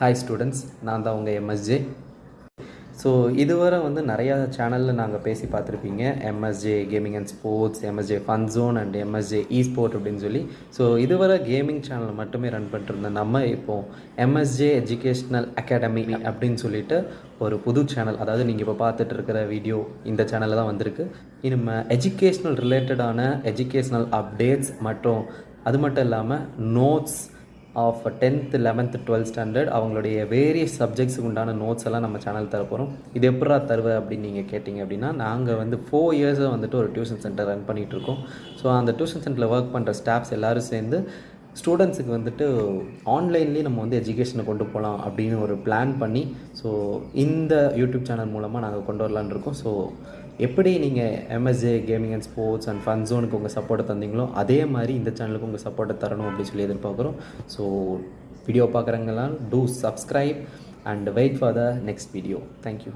Hi students நான் தான் உங்கள் எம்எஸ்ஜே ஸோ இதுவரை வந்து நிறையா சேனலில் நாங்கள் பேசி பார்த்துருப்பீங்க. MSJ gaming and sports MSJ fun zone and MSJ esport அப்படின்னு சொல்லி. ஸோ இதுவரை கேமிங் சேனல் மட்டுமே ரன் பண்ணிட்டு நம்ம இப்போது எம்எஸ்ஜே எஜுகேஷ்னல் அகாடமி அப்படின்னு சொல்லிட்டு ஒரு புது சேனல் அதாவது நீங்கள் இப்போ பார்த்துட்டு இருக்கிற வீடியோ இந்த சேனலில் தான் வந்திருக்கு. இனிமேல் எஜுகேஷ்னல் ரிலேட்டடான எஜுகேஷ்னல் அப்டேட்ஸ் மற்றும் அது மட்டும் இல்லாமல் notes of tenth eleventh twelfth standard அவங்களுடைய வேரியஸ் சப்ஜெக்ட்ஸுக்கு உண்டான நோட்ஸ் எல்லாம் நம்ம சேனல் தர போகிறோம் இது எப்படா தருவ அப்படின்னு நீங்கள் கேட்டிங்க அப்படின்னா நாங்கள் வந்து ஃபோர் இயர்ஸாக வந்துட்டு ஒரு டியூஷன் சென்டர் ரன் பண்ணிகிட்டு இருக்கோம். ஸோ அந்த டியூஷன் சென்டரில் ஒர்க் பண்ணுற ஸ்டாஃப்ஸ் எல்லோரும் சேர்ந்து ஸ்டூடெண்ட்ஸுக்கு வந்துட்டு ஆன்லைன்லேயே நம்ம வந்து எஜுகேஷனை கொண்டு போகலாம் அப்படின்னு ஒரு பிளான் பண்ணி ஸோ இந்த யூடியூப் சேனல் மூலமாக நாங்கள் கொண்டு வரலான்னு இருக்கோம். ஸோ எப்படி நீங்கள் MSA gaming and sports and fun ஜோனுக்கு உங்கள் சப்போர்ட்டை தந்தீங்களோ அதே மாதிரி இந்த சேனலுக்கு உங்கள் சப்போர்ட்டை தரணும் அப்படின்னு சொல்லி எதிர்பார்க்குறோம். So video பார்க்குறவங்கலாம் do subscribe and wait for the next video thank you